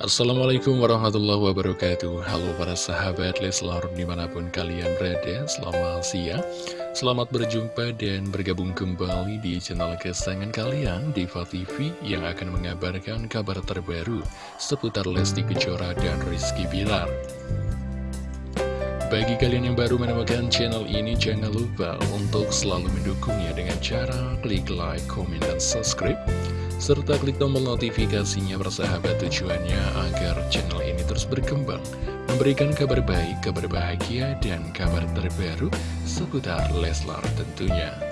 Assalamualaikum warahmatullahi wabarakatuh. Halo para sahabat Leslar di mana pun kalian berada Selamat siang. Selamat berjumpa dan bergabung kembali di channel kesayangan kalian Diva TV yang akan mengabarkan kabar terbaru Seputar Lesti Kejora dan Rizky Bilar. Bagi kalian yang baru menemukan channel ini, jangan lupa untuk selalu mendukungnya dengan cara klik like, comment, dan subscribe serta klik tombol notifikasinya bersahabat tujuannya agar channel ini terus berkembang, memberikan kabar baik, kabar bahagia, dan kabar terbaru seputar Leslar tentunya.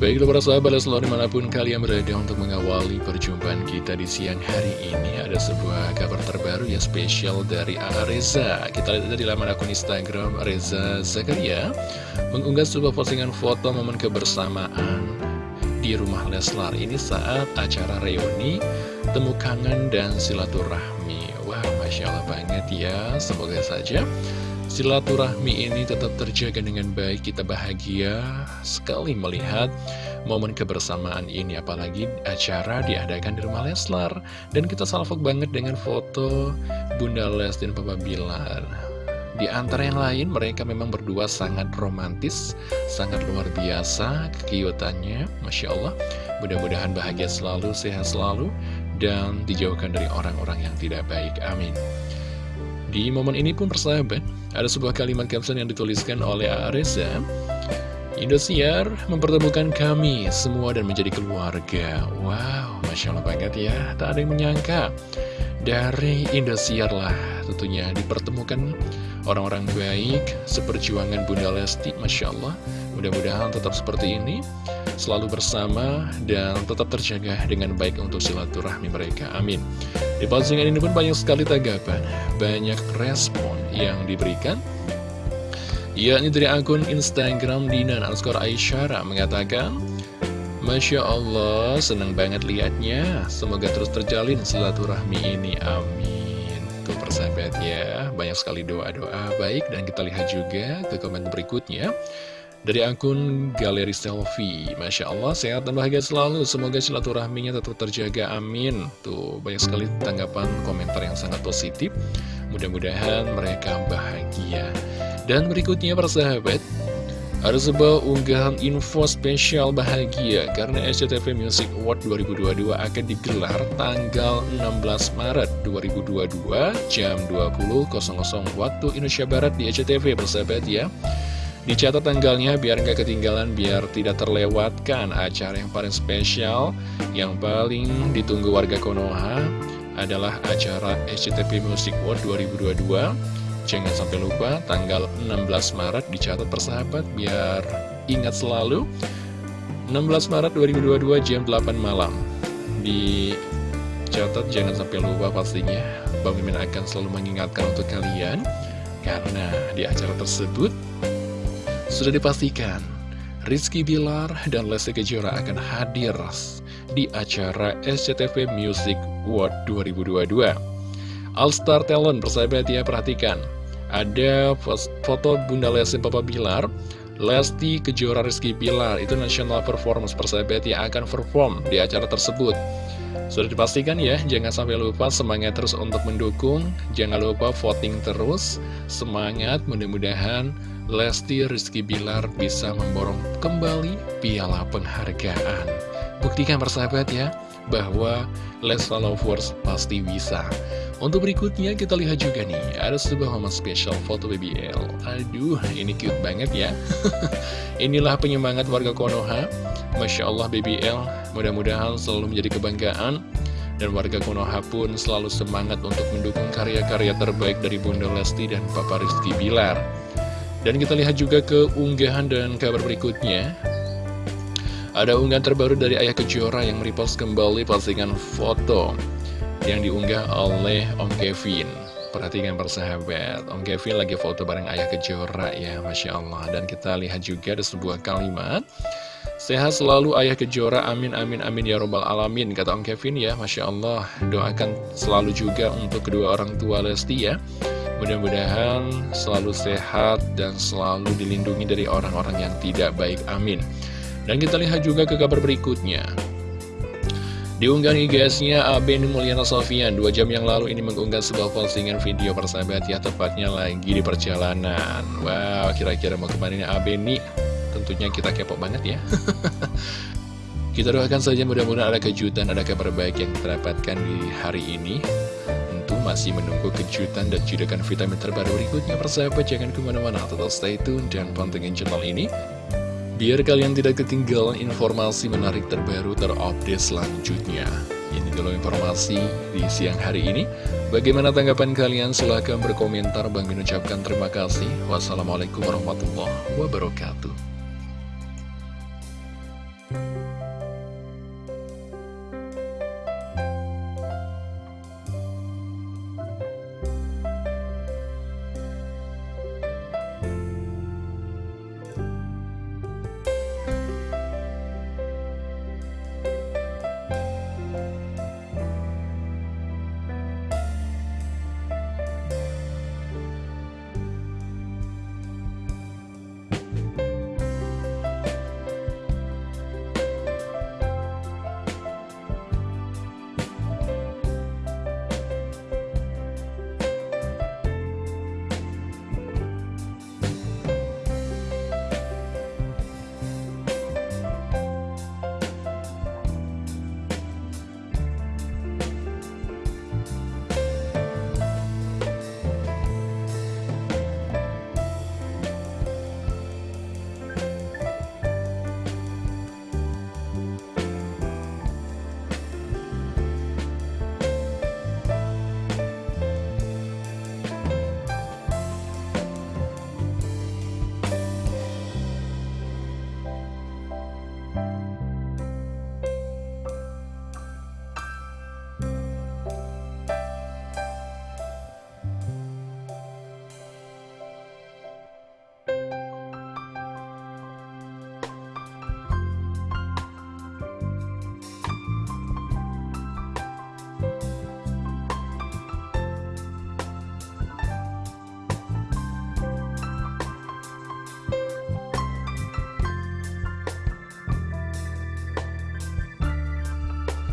Baiklah para sahabat Leslar di mana pun kalian berada untuk mengawali perjumpaan kita di siang hari ini Ada sebuah kabar terbaru ya spesial dari A.A. Reza Kita lihat di laman akun Instagram Reza Zakaria Mengunggah sebuah postingan foto momen kebersamaan di rumah Leslar Ini saat acara reuni Temu kangen dan silaturahmi Wah Masya Allah banget ya Semoga saja Silaturahmi ini tetap terjaga dengan baik, kita bahagia sekali melihat momen kebersamaan ini, apalagi acara diadakan di rumah Leslar. Dan kita salvok banget dengan foto Bunda Les dan Papa Bilar. Di antara yang lain, mereka memang berdua sangat romantis, sangat luar biasa kekiutannya, Masya Allah. Mudah-mudahan bahagia selalu, sehat selalu, dan dijauhkan dari orang-orang yang tidak baik. Amin. Di momen ini pun persahabat, ada sebuah kalimat caption yang dituliskan oleh Areza. Indosiar mempertemukan kami semua dan menjadi keluarga. Wow, Masya Allah banget ya, tak ada yang menyangka. Dari Indosiar lah tentunya dipertemukan orang-orang baik seperjuangan Bunda Lesti, Masya Allah. Mudah-mudahan tetap seperti ini selalu bersama dan tetap terjaga dengan baik untuk silaturahmi mereka. Amin. Di postingan ini pun banyak sekali tanggapan, banyak respon yang diberikan. Yakni dari akun Instagram Dina underscore Aisyara mengatakan, Masya Allah, senang banget liatnya. Semoga terus terjalin silaturahmi ini. Amin. Tuh persahabat ya, banyak sekali doa-doa baik dan kita lihat juga ke komen berikutnya. Dari akun Galeri Selfie. Masya Allah, sehat dan bahagia selalu. Semoga silaturahminya tetap terjaga, amin. Tuh, banyak sekali tanggapan komentar yang sangat positif. Mudah-mudahan mereka bahagia. Dan berikutnya para sahabat ada sebuah unggahan info spesial bahagia karena SCTV Music Award 2022 akan digelar tanggal 16 Maret 2022 jam 20.00 waktu Indonesia Barat di SCTV bersahabat ya. Dicatat tanggalnya biar nggak ketinggalan, biar tidak terlewatkan acara yang paling spesial, yang paling ditunggu warga Konoha adalah acara SCTV Music World 2022. Jangan sampai lupa, tanggal 16 Maret dicatat persahabat, biar ingat selalu. 16 Maret 2022 jam 8 malam. Dicatat jangan sampai lupa pastinya, Bang Mimin akan selalu mengingatkan untuk kalian. Karena di acara tersebut sudah dipastikan, Rizky Bilar dan Lesti Kejora akan hadir di acara SCTV Music World 2022. All Star Talent, persahabat ya, perhatikan. Ada foto Bunda Lesti Papa Bilar, Lesti Kejora Rizky Bilar, itu National Performance, persahabat yang akan perform di acara tersebut. Sudah dipastikan ya, jangan sampai lupa semangat terus untuk mendukung, jangan lupa voting terus, semangat mudah-mudahan Lesti Rizky Bilar bisa memborong kembali piala penghargaan. Buktikan persahabat ya, bahwa Lesta Lovers pasti bisa. Untuk berikutnya kita lihat juga nih, ada sebuah momen spesial foto BBL. Aduh, ini cute banget ya. Inilah penyemangat warga Konoha. Masya Allah BBL, mudah-mudahan selalu menjadi kebanggaan. Dan warga Konoha pun selalu semangat untuk mendukung karya-karya terbaik dari Bunda Lesti dan Papa Rizky Bilar. Dan kita lihat juga ke unggahan dan kabar berikutnya. Ada unggahan terbaru dari Ayah Kejora yang merepost kembali postingan foto yang diunggah oleh Om Kevin. Perhatikan persahabat, Om Kevin lagi foto bareng Ayah Kejora ya, Masya Allah. Dan kita lihat juga ada sebuah kalimat. Sehat selalu Ayah Kejora, amin amin amin ya robbal alamin Kata Om Kevin ya, Masya Allah Doakan selalu juga untuk kedua orang tua Lesti ya Mudah-mudahan selalu sehat dan selalu dilindungi dari orang-orang yang tidak baik. Amin. Dan kita lihat juga ke kabar berikutnya. Diunggah nih guysnya Aben Mulyana Sofian Dua jam yang lalu ini mengunggah sebuah postingan video persahabat ya Tepatnya lagi di perjalanan Wow kira-kira mau ke mana nih Aben nih Tentunya kita kepo banget ya Kita doakan saja mudah-mudahan ada kejutan Ada kabar baik yang kita dapatkan di hari ini masih menunggu kejutan dan judakan vitamin terbaru berikutnya Persahabat jangan ke mana-mana Tetap stay tune dan pantengin channel ini Biar kalian tidak ketinggalan informasi menarik terbaru terupdate selanjutnya. Ini dulu informasi di siang hari ini. Bagaimana tanggapan kalian? Silahkan berkomentar. Bang mengucapkan terima kasih. Wassalamualaikum warahmatullahi wabarakatuh.